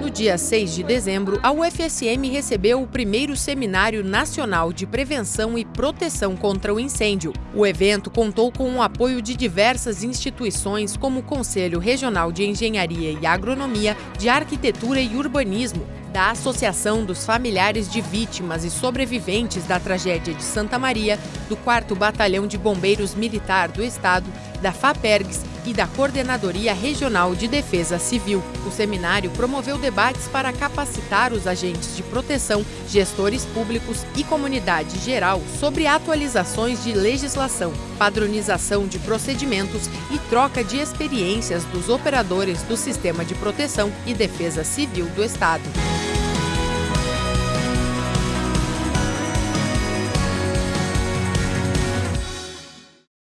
No dia 6 de dezembro, a UFSM recebeu o primeiro Seminário Nacional de Prevenção e Proteção contra o Incêndio. O evento contou com o apoio de diversas instituições, como o Conselho Regional de Engenharia e Agronomia, de Arquitetura e Urbanismo, da Associação dos Familiares de Vítimas e Sobreviventes da Tragédia de Santa Maria, do 4 Batalhão de Bombeiros Militar do Estado, da FAPERGS e da Coordenadoria Regional de Defesa Civil. O seminário promoveu debates para capacitar os agentes de proteção, gestores públicos e comunidade geral sobre atualizações de legislação, padronização de procedimentos e troca de experiências dos operadores do Sistema de Proteção e Defesa Civil do Estado.